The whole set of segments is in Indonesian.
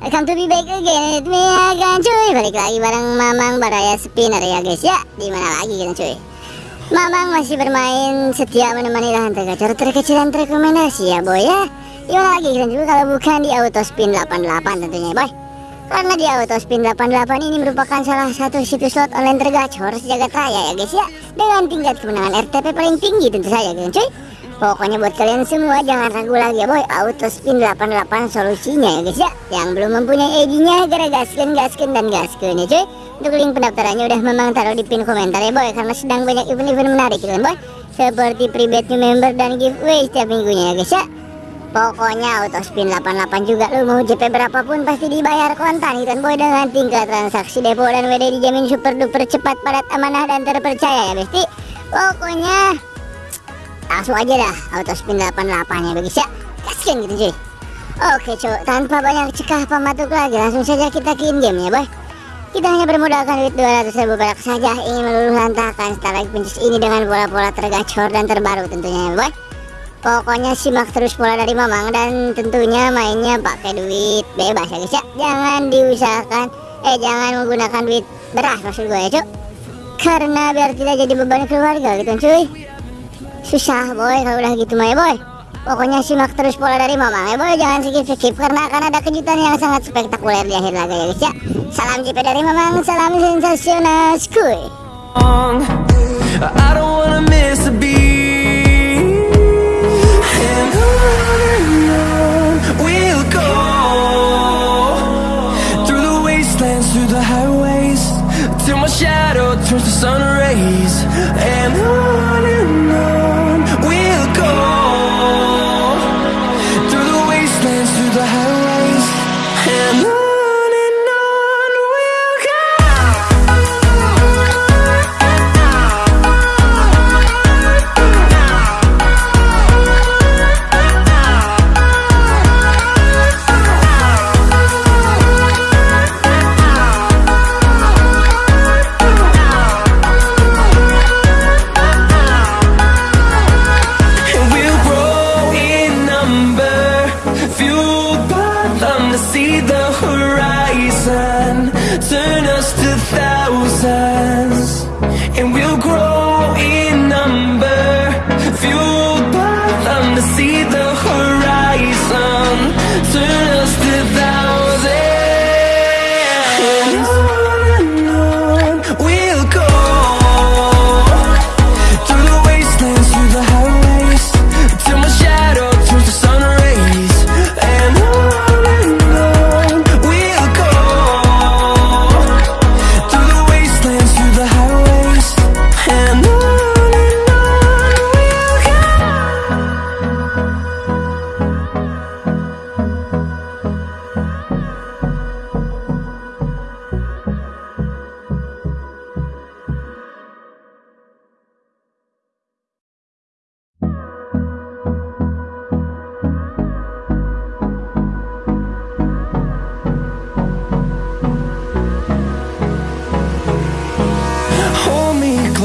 Welcome to be back again with me again cuy. Balik lagi bareng Mamang Baraya Spinner ya guys. Ya Di mana lagi kan cuy? Mamang masih bermain setia menemani lahan tergacor terkecil dan terrekomendasi ya boy ya. Gimana lagi kan juga kalau bukan di Auto Spin 88 tentunya boy. Karena di Auto Spin 88 ini merupakan salah satu situs slot online tergacor sejagat raya ya guys ya. Dengan tingkat kemenangan RTP paling tinggi tentu saja kan cuy Pokoknya buat kalian semua jangan ragu lagi ya boy. Auto Spin 88 solusinya ya guys ya. Yang belum mempunyai ID-nya gara gasken gasken dan gasken ya cuy. Untuk link pendaftarannya udah memang taruh di pin komentar ya boy Karena sedang banyak event-event menarik kan boy. Seperti private new member dan giveaway setiap minggunya ya guys ya. Pokoknya Auto Spin 88 juga lu mau JP berapapun pasti dibayar kontan gitu boy Dengan tingkat transaksi depo dan WD dijamin super duper cepat padat amanah dan terpercaya ya besti Pokoknya langsung aja dah. Auto spin 88 nya guys ya kasian gitu cuy. Oke cuy. Tanpa banyak cekah pematuk lagi. Langsung saja kita in game ya boy. Kita hanya bermodalkan duit 200 ribu perak saja. Ingin meluluh lantakan starlight princess ini dengan pola-pola tergacor dan terbaru tentunya ya boy. Pokoknya simak terus pola dari mamang dan tentunya mainnya pakai duit bebas ya guys ya. Jangan diusahakan eh jangan menggunakan duit beras maksud gue ya cuy. Karena biar tidak jadi beban keluarga gitu cuy susah boy kalau udah gitu mah ya boy. Pokoknya simak terus pola dari mama ya boy. Jangan skip skip karena akan ada kejutan yang sangat spektakuler di akhir laga ya guys ya. Salam JP dari mamang salam sensasional skuy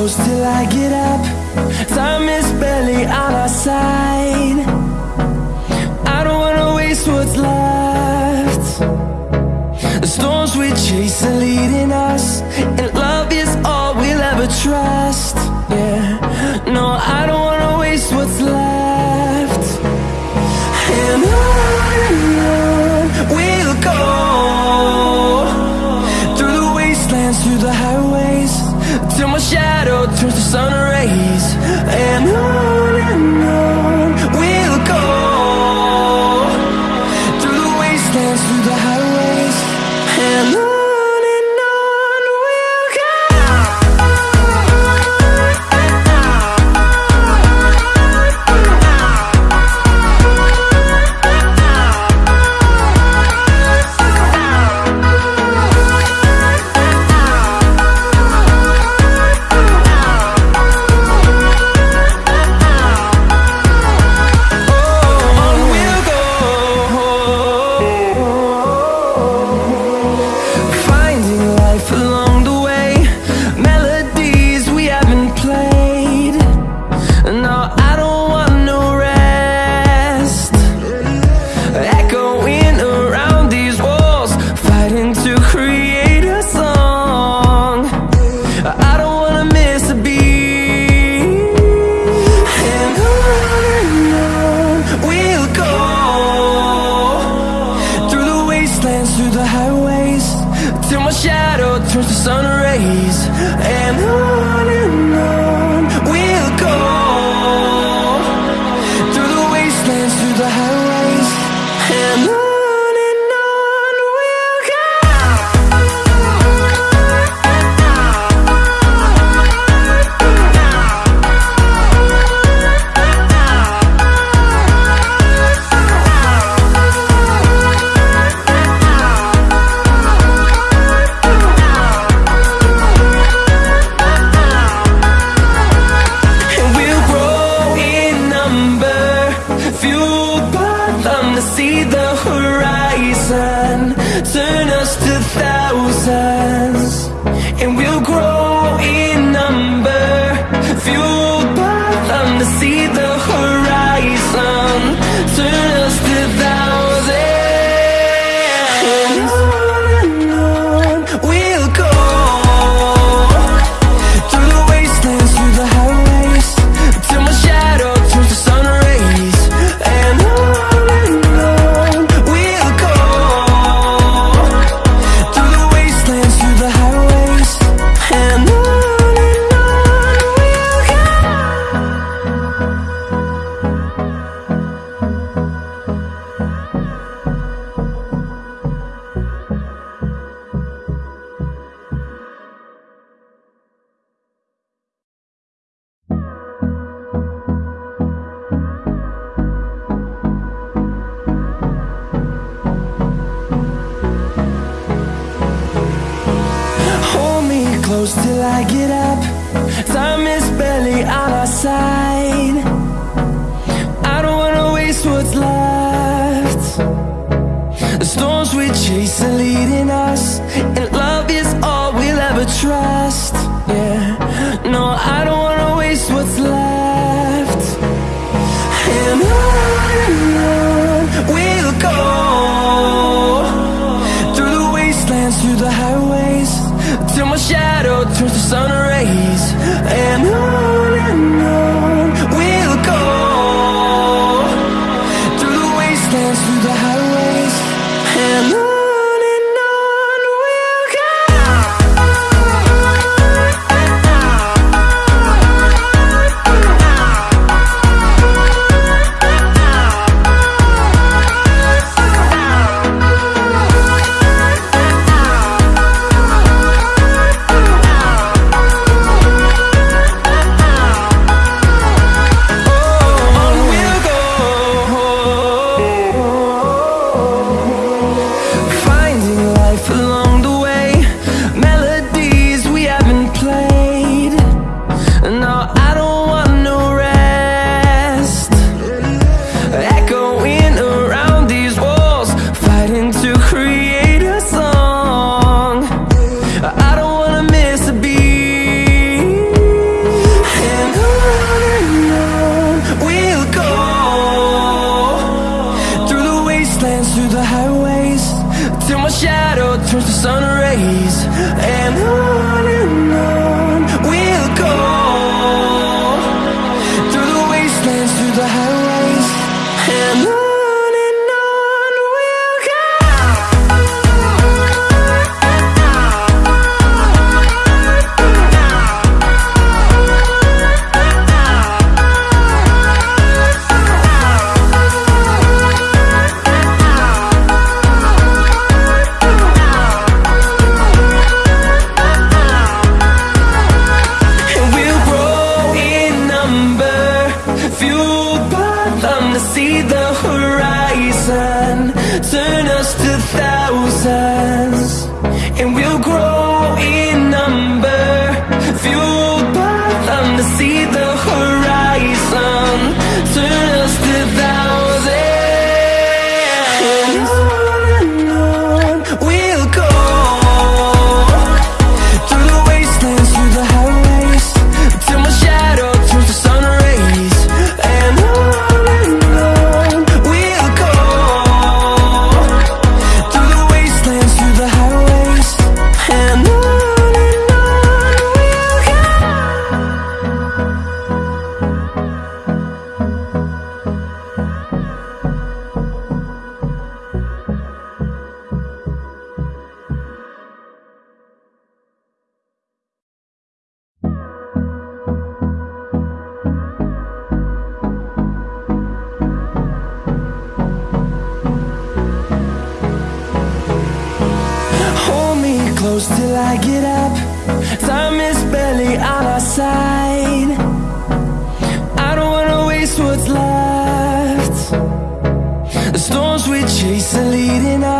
close till I get up. Time is barely on our side. I don't wanna waste what's left. The storms we chase are leading us, and love is all we'll ever trust. till I get up. Time is barely on our side. I don't wanna waste what's left. The storms we chase are leading us And love is all we'll ever trust. Yeah. turns the sun around. I get up Time is barely on our side. I don't wanna waste what's left. The storms we chase are leading us